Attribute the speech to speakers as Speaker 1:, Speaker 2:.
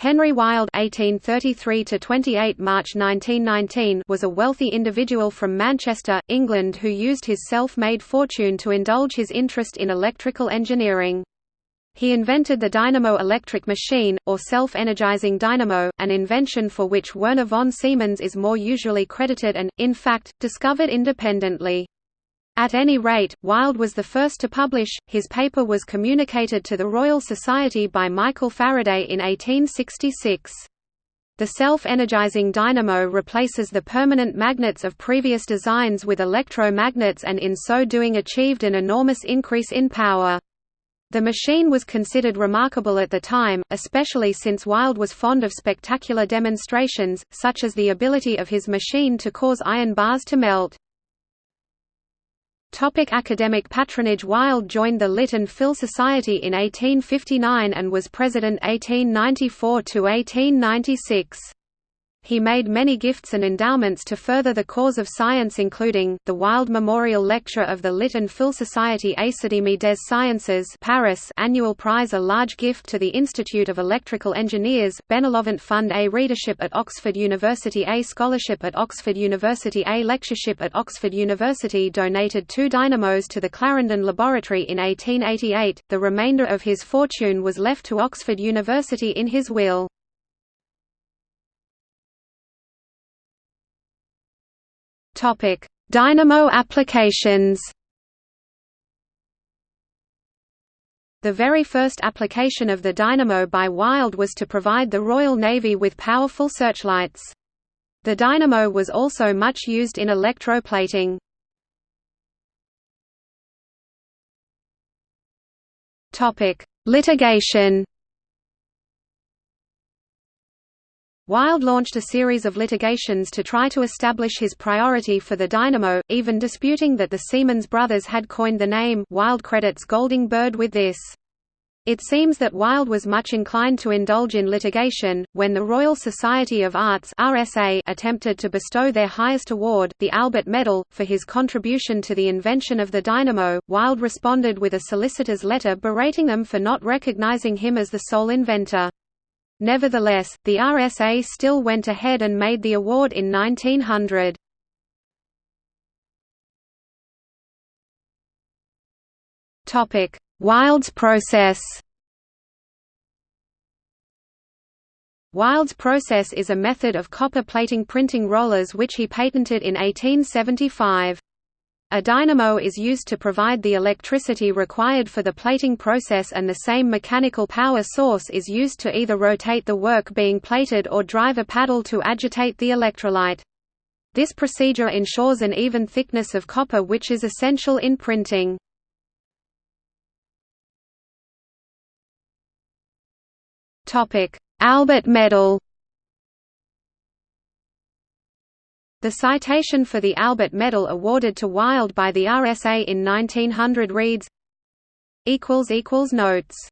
Speaker 1: Henry Wilde (1833–28 March 1919) was a wealthy individual from Manchester, England, who used his self-made fortune to indulge his interest in electrical engineering. He invented the dynamo electric machine, or self-energizing dynamo, an invention for which Werner von Siemens is more usually credited and, in fact, discovered independently. At any rate, Wilde was the first to publish, his paper was communicated to the Royal Society by Michael Faraday in 1866. The self-energizing dynamo replaces the permanent magnets of previous designs with electromagnets and in so doing achieved an enormous increase in power. The machine was considered remarkable at the time, especially since Wilde was fond of spectacular demonstrations, such as the ability of his machine to cause iron bars to melt. Topic academic patronage Wilde joined the and Phil Society in 1859 and was president 1894–1896. He made many gifts and endowments to further the cause of science including, the Wilde Memorial Lecture of the Lit and Phil Society Académie des Sciences Paris annual prize a large gift to the Institute of Electrical Engineers, Benevolent Fund A readership at Oxford University A scholarship at Oxford University A lectureship at Oxford University donated two dynamos to the Clarendon Laboratory in 1888, the remainder of his fortune was left to Oxford University in his will. Topic: Dynamo applications. The very first application of the dynamo by Wilde was to provide the Royal Navy with powerful searchlights. The dynamo was also much used in electroplating. Topic: Litigation. Wilde launched a series of litigations to try to establish his priority for the dynamo, even disputing that the Siemens brothers had coined the name Wilde credits Golding Bird with this. It seems that Wilde was much inclined to indulge in litigation. When the Royal Society of Arts (RSA) attempted to bestow their highest award, the Albert Medal, for his contribution to the invention of the dynamo, Wilde responded with a solicitor's letter berating them for not recognizing him as the sole inventor. Nevertheless, the RSA still went ahead and made the award in 1900. Topic: Wilde's process Wilde's process is a method of copper plating printing rollers which he patented in 1875. A dynamo is used to provide the electricity required for the plating process and the same mechanical power source is used to either rotate the work being plated or drive a paddle to agitate the electrolyte. This procedure ensures an even thickness of copper which is essential in printing. Albert medal The citation for the Albert Medal awarded to Wilde by the RSA in 1900 reads Notes